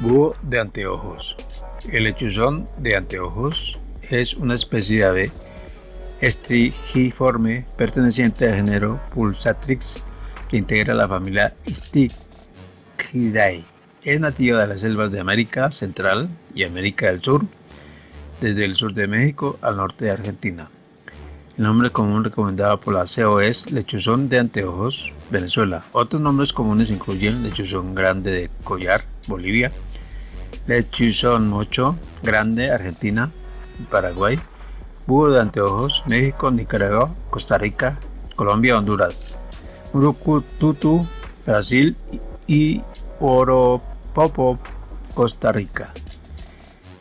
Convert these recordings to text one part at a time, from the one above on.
Búho de anteojos. El lechuzón de anteojos es una especie de ave estrigiforme perteneciente al género Pulsatrix que integra la familia Stichidae. Es nativa de las selvas de América Central y América del Sur, desde el sur de México al norte de Argentina. El nombre común recomendado por la CO es lechuzón de anteojos, Venezuela. Otros nombres comunes incluyen lechuzón grande de collar, Bolivia, lechuzón mocho grande, Argentina, Paraguay, búho de anteojos, México, Nicaragua, Costa Rica, Colombia, Honduras, Urucututu, Brasil y Oropopo, Costa Rica.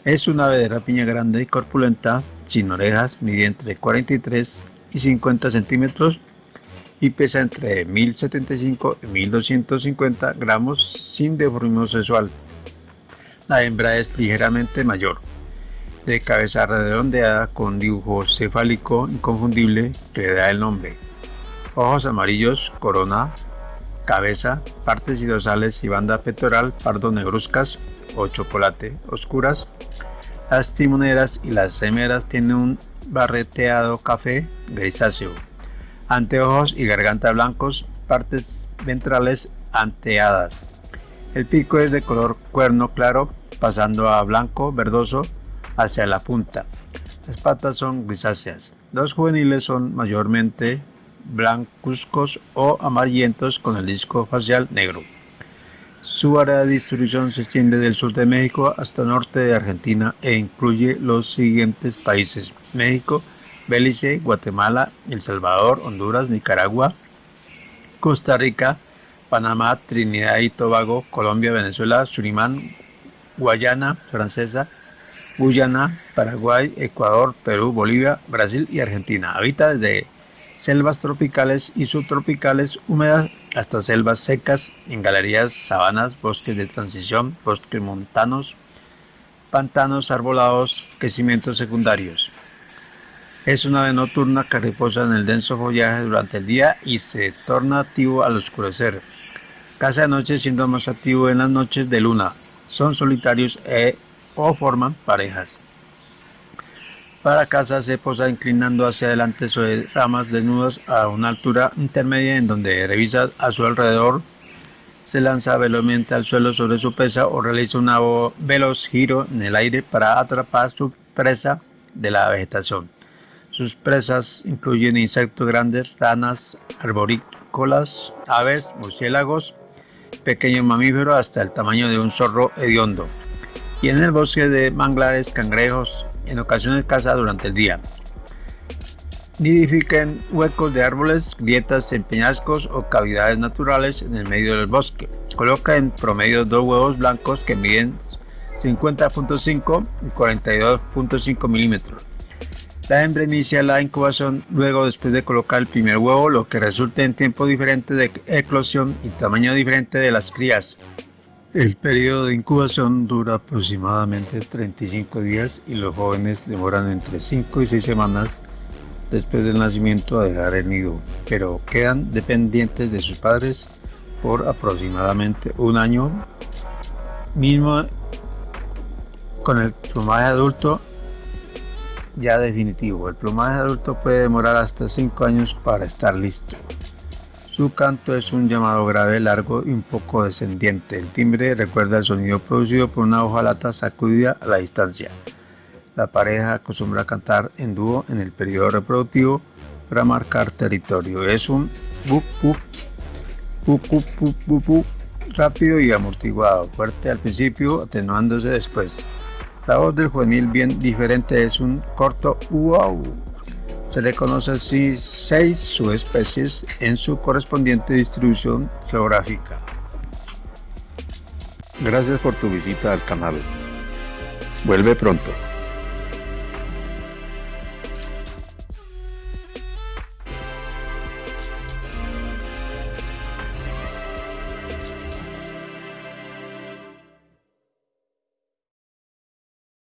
Es una ave de rapiña grande y corpulenta, sin orejas, mide entre 43 y 50 centímetros y pesa entre 1075 y 1250 gramos sin deformismo sexual. La hembra es ligeramente mayor, de cabeza redondeada con dibujo cefálico inconfundible que le da el nombre. Ojos amarillos, corona, cabeza, partes y dorsales y banda pectoral pardo negruzcas o chocolate oscuras. Las timoneras y las remeras tienen un barreteado café grisáceo. Anteojos y garganta blancos, partes ventrales anteadas. El pico es de color cuerno claro, pasando a blanco verdoso hacia la punta. Las patas son grisáceas. Los juveniles son mayormente blancuzcos o amarillentos con el disco facial negro. Su área de distribución se extiende del sur de México hasta el norte de Argentina e incluye los siguientes países: México, Belice, Guatemala, El Salvador, Honduras, Nicaragua, Costa Rica, Panamá, Trinidad y Tobago, Colombia, Venezuela, Surinam, Guayana Francesa, Guyana, Paraguay, Ecuador, Perú, Bolivia, Brasil y Argentina. Habita desde selvas tropicales y subtropicales húmedas hasta selvas secas, en galerías, sabanas, bosques de transición, bosques montanos, pantanos arbolados, crecimientos secundarios. Es una ave nocturna que reposa en el denso follaje durante el día y se torna activo al oscurecer. Caza de noche siendo más activo en las noches de luna. Son solitarios e, o forman parejas. Para caza se posa inclinando hacia adelante sobre ramas desnudas a una altura intermedia en donde revisa a su alrededor, se lanza velozmente al suelo sobre su presa o realiza un veloz giro en el aire para atrapar su presa de la vegetación. Sus presas incluyen insectos grandes, ranas arborícolas, aves, murciélagos, pequeños mamíferos hasta el tamaño de un zorro hediondo. Y en el bosque de manglares, cangrejos, en ocasiones caza durante el día. Nidifica en huecos de árboles, grietas en peñascos o cavidades naturales en el medio del bosque. Coloca en promedio dos huevos blancos que miden 50.5 y 42.5 milímetros. La hembra inicia la incubación luego después de colocar el primer huevo, lo que resulta en tiempo diferente de eclosión y tamaño diferente de las crías. El periodo de incubación dura aproximadamente 35 días y los jóvenes demoran entre 5 y 6 semanas después del nacimiento a dejar el nido, pero quedan dependientes de sus padres por aproximadamente un año, mismo con el plumaje adulto ya definitivo. El plumaje adulto puede demorar hasta 5 años para estar listo. Su canto es un llamado grave, largo y un poco descendiente. El timbre recuerda el sonido producido por una hojalata sacudida a la distancia. La pareja acostumbra a cantar en dúo en el periodo reproductivo para marcar territorio. Es un bu bu rápido y amortiguado, fuerte al principio, atenuándose después. La voz del juvenil bien diferente es un corto wow. Se le conoce así seis subespecies en su correspondiente distribución geográfica. Gracias por tu visita al canal. Vuelve pronto.